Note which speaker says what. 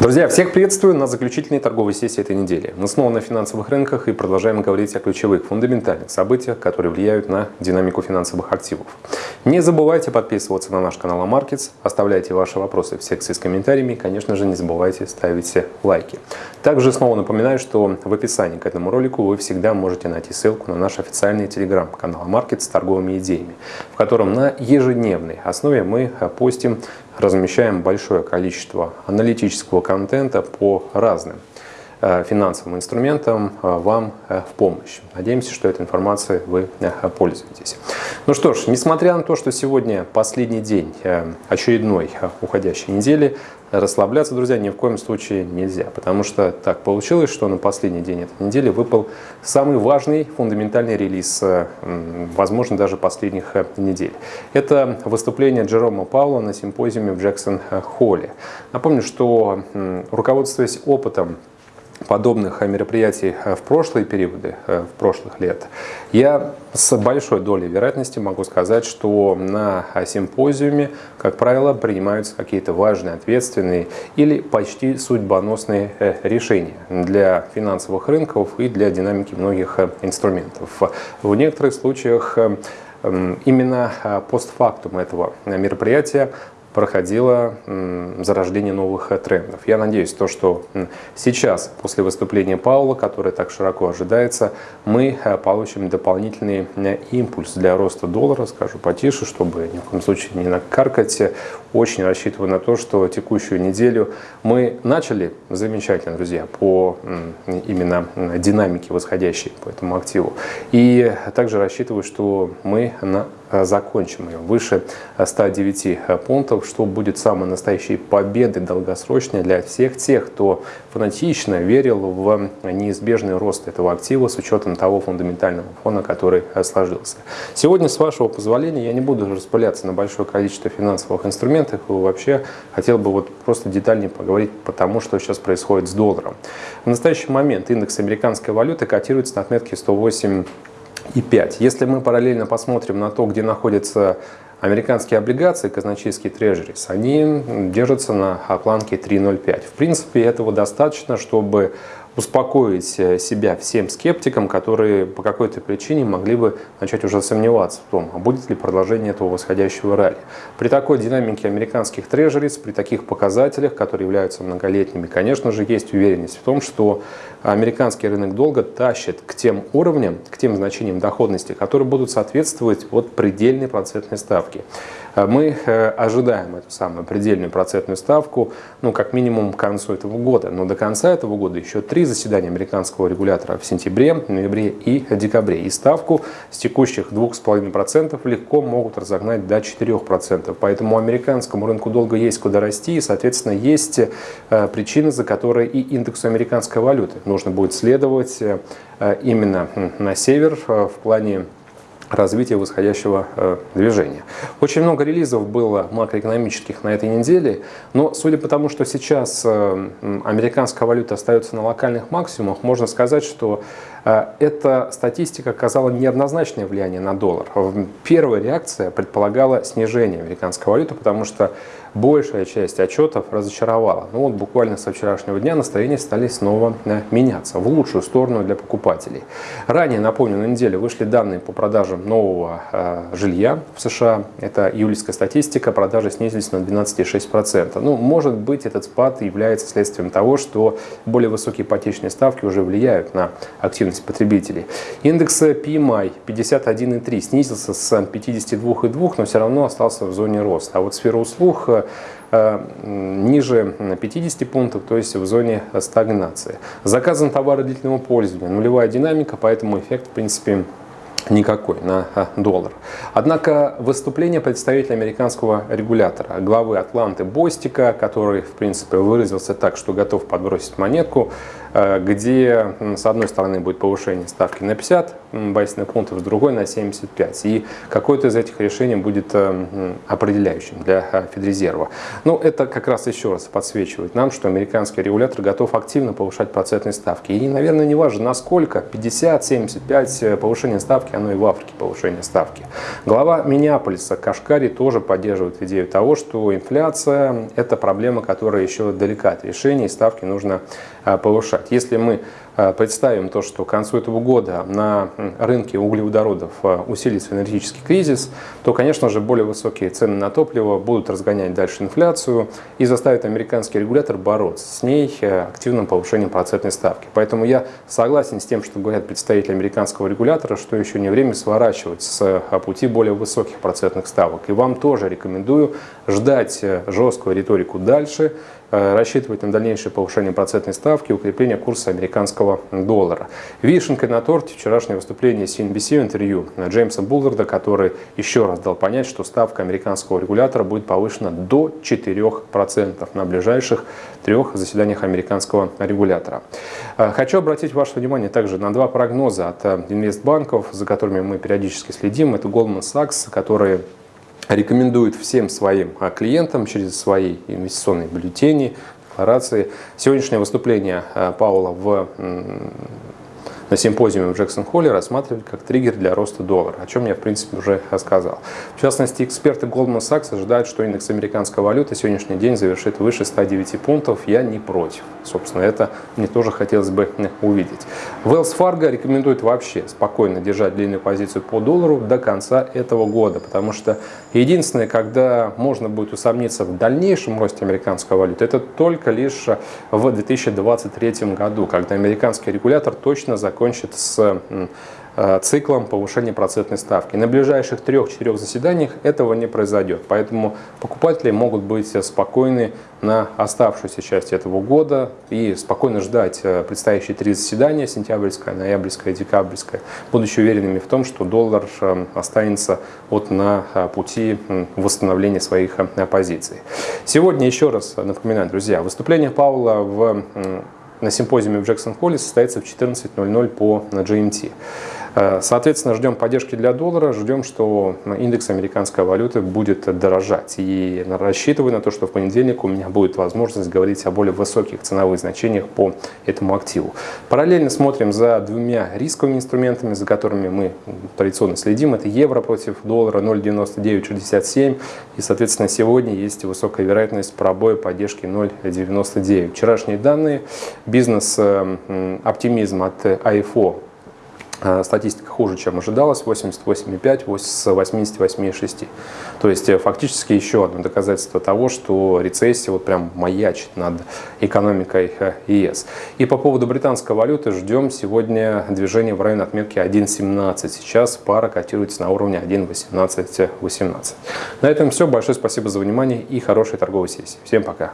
Speaker 1: Друзья, всех приветствую на заключительной торговой сессии этой недели. Мы снова на финансовых рынках и продолжаем говорить о ключевых, фундаментальных событиях, которые влияют на динамику финансовых активов. Не забывайте подписываться на наш канал Markets, оставляйте ваши вопросы в секции с комментариями и, конечно же, не забывайте ставить лайки. Также снова напоминаю, что в описании к этому ролику вы всегда можете найти ссылку на наш официальный телеграм-канал Markets с торговыми идеями, в котором на ежедневной основе мы постим размещаем большое количество аналитического контента по разным финансовым инструментам э, вам э, в помощь. Надеемся, что этой информацией вы пользуетесь. Ну что ж, несмотря на то, что сегодня последний день очередной уходящей недели, расслабляться, друзья, ни в коем случае нельзя, потому что так получилось, что на последний день этой недели выпал самый важный фундаментальный релиз, возможно, даже последних недель. Это выступление Джерома Паула на симпозиуме в Джексон-Холле. Напомню, что руководствуясь опытом подобных мероприятий э, в прошлые периоды, э, в прошлых лет, я с большой долей вероятности могу сказать, что на симпозиуме, как правило, принимаются какие-то важные, ответственные или почти судьбоносные э, решения для финансовых рынков и для динамики многих инструментов. В некоторых случаях Именно постфактум этого мероприятия проходило зарождение новых э, трендов. Я надеюсь, то, что сейчас, после выступления Паула, которое так широко ожидается, мы э, получим дополнительный импульс для роста доллара, скажу потише, чтобы ни в коем случае не накаркать. Очень рассчитываю на то, что текущую неделю мы начали замечательно, друзья, по именно динамике восходящей по этому активу. И также рассчитываю, что мы на закончим ее выше 109 э, пунктов, что будет самой настоящей победой долгосрочной для всех тех, кто фанатично верил в неизбежный рост этого актива с учетом того фундаментального фона, который э, сложился. Сегодня, с вашего позволения, я не буду распыляться на большое количество финансовых инструментов и вообще хотел бы вот просто детальнее поговорить по тому, что сейчас происходит с долларом. В настоящий момент индекс американской валюты котируется на отметке 108 и 5. Если мы параллельно посмотрим на то, где находятся американские облигации, казначейские трежерис, они держатся на планке 3.05. В принципе, этого достаточно, чтобы успокоить э, себя всем скептикам, которые по какой-то причине могли бы начать уже сомневаться в том, а будет ли продолжение этого восходящего ралли. При такой динамике американских трежерис, при таких показателях, которые являются многолетними, конечно же, есть уверенность в том, что американский рынок долго тащит к тем уровням, к тем значениям доходности, которые будут соответствовать вот предельной процентной ставке. Э, мы э, ожидаем эту самую предельную процентную ставку, ну, как минимум к концу этого года. Но до конца этого года еще три заседания американского регулятора в сентябре, ноябре и декабре. И ставку с текущих 2,5% легко могут разогнать до 4%. Поэтому американскому рынку долго есть куда расти, и, соответственно, есть э, причины, за которые и индексу американской валюты нужно будет следовать именно на север в плане развития восходящего э, движения. Очень много релизов было макроэкономических на этой неделе, но судя по тому, что сейчас э, американская валюта остается на локальных максимумах, можно сказать, что э, эта статистика оказала неоднозначное влияние на доллар. Первая реакция предполагала снижение американской валюты, потому что большая часть отчетов разочаровала. Ну вот буквально со вчерашнего дня настроения стали снова э, меняться в лучшую сторону для покупателей. Ранее, напомню, на неделе вышли данные по продажам нового э, жилья в США. Это июльская статистика, продажи снизились на 12,6%. Ну, может быть, этот спад является следствием того, что более высокие ипотечные ставки уже влияют на активность потребителей. Индекс PMI 51,3 снизился с 52,2, но все равно остался в зоне роста. А вот сфера услуг э, Э, ниже 50 пунктов, то есть в зоне стагнации. Заказан товары длительного пользования, нулевая динамика, поэтому эффект в принципе никакой на э, доллар. Однако выступление представителя американского регулятора, главы Атланты Бостика, который в принципе выразился так, что готов подбросить монетку, где с одной стороны будет повышение ставки на 50 базисных пунктов, с другой на 75. И какое-то из этих решений будет определяющим для Федрезерва. Ну, это как раз еще раз подсвечивает нам, что американский регулятор готов активно повышать процентные ставки. И, наверное, не важно, насколько, 50, 75, повышение ставки, оно и в Африке повышение ставки. Глава Миннеаполиса Кашкари тоже поддерживает идею того, что инфляция – это проблема, которая еще далека от решения, и ставки нужно а, повышать. Если мы представим то, что к концу этого года на рынке углеводородов а, усилится энергетический кризис, то, конечно же, более высокие цены на топливо будут разгонять дальше инфляцию и заставят американский регулятор бороться с ней активным повышением процентной ставки. Поэтому я согласен с тем, что говорят представители американского регулятора, что еще не время сворачивать с пути более высоких процентных ставок. И вам тоже рекомендую ждать жесткую риторику дальше, рассчитывать на дальнейшее повышение процентной ставки укрепление курса американского доллара. Вишенкой на торте вчерашнее выступление CNBC в интервью Джеймса Булларда, который еще раз дал понять, что ставка американского регулятора будет повышена до 4% на ближайших трех заседаниях американского регулятора. Э, хочу обратить ваше внимание также на два прогноза от э, инвестбанков, за которыми мы периодически следим. Это Goldman Sachs, которые рекомендует всем своим а, клиентам через свои инвестиционные бюллетени, декларации. Сегодняшнее выступление а, Паула в на симпозиуме в Джексон-Холле рассматривали как триггер для роста доллара, о чем я, в принципе, уже рассказал. В частности, эксперты Goldman Sachs ожидают, что индекс американской валюты сегодняшний день завершит выше 109 пунктов. Я не против. Собственно, это мне тоже хотелось бы увидеть. Wells Fargo рекомендует вообще спокойно держать длинную позицию по доллару до конца этого года, потому что единственное, когда можно будет усомниться в дальнейшем росте американской валюты, это только лишь в 2023 году, когда американский регулятор точно закончит с циклом повышения процентной ставки. На ближайших трех-четырех заседаниях этого не произойдет, поэтому покупатели могут быть спокойны на оставшуюся часть этого года и спокойно ждать э, предстоящие три заседания, сентябрьское, ноябрьское, декабрьское, будучи уверенными в том, что доллар э, останется вот на пути восстановления своих позиций. Сегодня еще раз напоминаю, друзья, выступление Паула в на симпозиуме в Джексон-Холле состоится в 14.00 по GMT. Э, соответственно, ждем поддержки для доллара, ждем, что индекс американской валюты будет дорожать. И рассчитываю на то, что в понедельник у меня будет возможность говорить о более высоких ценовых значениях по этому активу. Параллельно смотрим за двумя рисковыми инструментами, за которыми мы традиционно следим. Это евро против доллара 0,9967. И, соответственно, сегодня есть высокая вероятность пробоя поддержки 0,99. Вчерашние данные, бизнес-оптимизм от АИФО Э, статистика хуже, чем ожидалось, 88,5 с 88,6. То есть э, фактически еще одно доказательство того, что рецессия вот прям маячит над экономикой э, ЕС. И по поводу британской валюты ждем сегодня движение в районе отметки 1.17. Сейчас пара котируется на уровне 1.18.18. На этом все. Большое спасибо за внимание и хорошей торговой сессии. Всем пока.